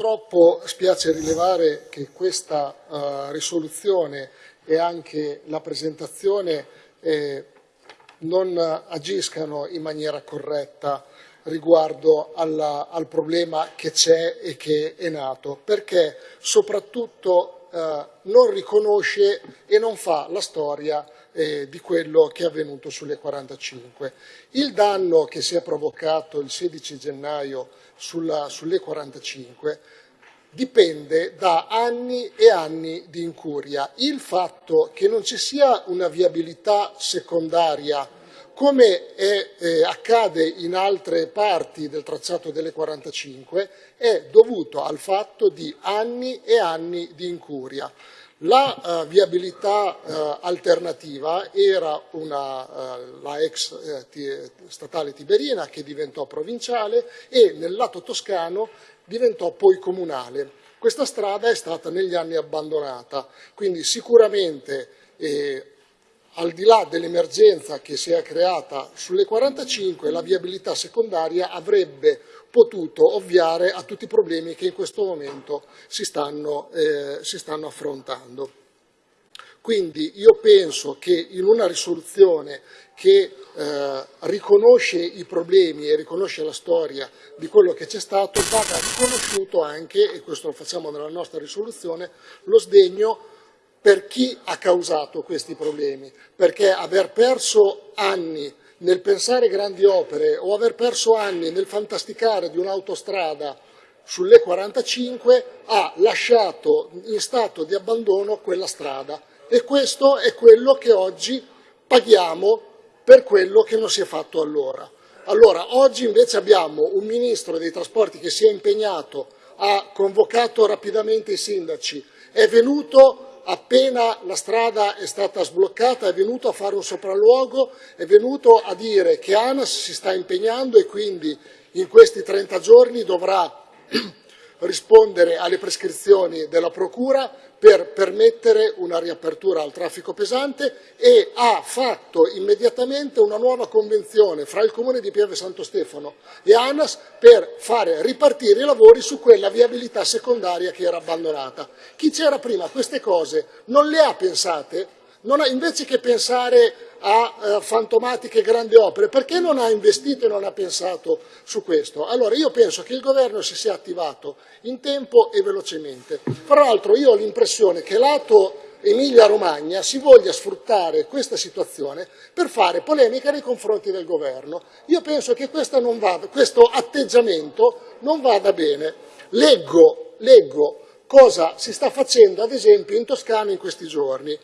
Purtroppo spiace rilevare che questa uh, risoluzione e anche la presentazione eh, non agiscano in maniera corretta riguardo alla, al problema che c'è e che è nato, perché soprattutto eh, non riconosce e non fa la storia eh, di quello che è avvenuto sulle 45. Il danno che si è provocato il 16 gennaio sulla, sulle 45 dipende da anni e anni di incuria. Il fatto che non ci sia una viabilità secondaria come è, eh, accade in altre parti del tracciato delle 45, è dovuto al fatto di anni e anni di incuria. La uh, viabilità uh, alternativa era una, uh, la ex statale Tiberina che diventò provinciale e nel lato toscano diventò poi comunale. Questa strada è stata negli anni abbandonata, quindi sicuramente eh, al di là dell'emergenza che si è creata sulle 45, la viabilità secondaria avrebbe potuto ovviare a tutti i problemi che in questo momento si stanno, eh, si stanno affrontando. Quindi io penso che in una risoluzione che eh, riconosce i problemi e riconosce la storia di quello che c'è stato, vada riconosciuto anche, e questo lo facciamo nella nostra risoluzione, lo sdegno per chi ha causato questi problemi, perché aver perso anni nel pensare grandi opere o aver perso anni nel fantasticare di un'autostrada sulle 45 ha lasciato in stato di abbandono quella strada e questo è quello che oggi paghiamo per quello che non si è fatto allora. Allora, oggi invece abbiamo un Ministro dei Trasporti che si è impegnato, ha convocato rapidamente i sindaci, è venuto appena la strada è stata sbloccata è venuto a fare un sopralluogo, è venuto a dire che ANAS si sta impegnando e quindi in questi 30 giorni dovrà rispondere alle prescrizioni della Procura per permettere una riapertura al traffico pesante e ha fatto immediatamente una nuova convenzione fra il Comune di Pieve Santo Stefano e ANAS per fare ripartire i lavori su quella viabilità secondaria che era abbandonata. Chi c'era prima queste cose non le ha pensate? Ha, invece che pensare a eh, fantomatiche grandi opere, perché non ha investito e non ha pensato su questo? Allora io penso che il governo si sia attivato in tempo e velocemente. Fra l'altro io ho l'impressione che lato Emilia-Romagna si voglia sfruttare questa situazione per fare polemica nei confronti del governo. Io penso che vada, questo atteggiamento non vada bene. Leggo, leggo cosa si sta facendo ad esempio in Toscana in questi giorni.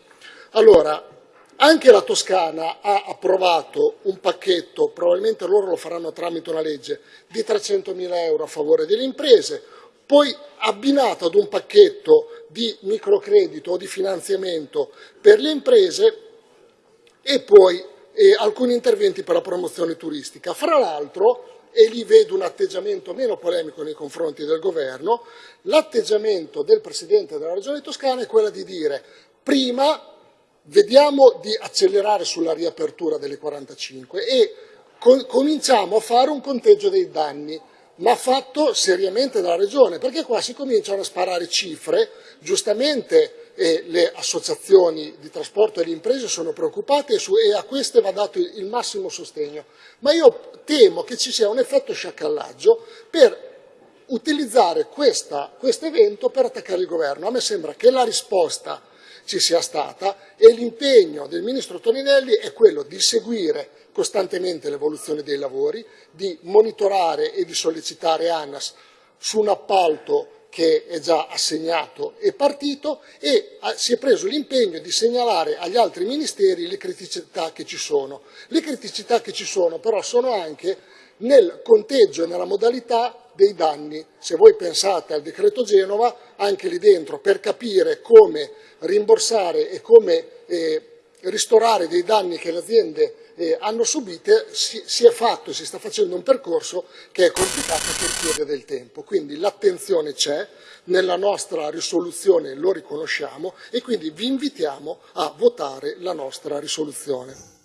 Allora, anche la Toscana ha approvato un pacchetto, probabilmente loro lo faranno tramite una legge, di 300 mila euro a favore delle imprese, poi abbinato ad un pacchetto di microcredito o di finanziamento per le imprese e poi eh, alcuni interventi per la promozione turistica. Fra l'altro, e lì vedo un atteggiamento meno polemico nei confronti del governo, l'atteggiamento del Presidente della Regione Toscana è quello di dire prima vediamo di accelerare sulla riapertura delle 45 e cominciamo a fare un conteggio dei danni, ma fatto seriamente dalla Regione, perché qua si cominciano a sparare cifre, giustamente eh, le associazioni di trasporto e le imprese sono preoccupate su, e a queste va dato il, massimo sostegno, ma io temo che ci sia un effetto sciacallaggio per utilizzare questo evento per attaccare il governo. A me sembra che la risposta ci sia stata e l'impegno del Ministro Toninelli è quello di seguire costantemente l'evoluzione dei lavori, di monitorare e di sollecitare ANAS su un appalto che è già assegnato e partito e si è preso l'impegno di segnalare agli altri ministeri le criticità che ci sono. Le criticità che ci sono però sono anche nel conteggio e nella modalità dei danni. Se voi pensate al decreto Genova, anche lì dentro, per capire come rimborsare e come eh, ristorare dei danni che le aziende eh, hanno subite, si, si, è fatto, si sta facendo un percorso che è complicato e che richiede del tempo. Quindi l'attenzione c'è, nella nostra risoluzione lo riconosciamo e quindi vi invitiamo a votare la nostra risoluzione.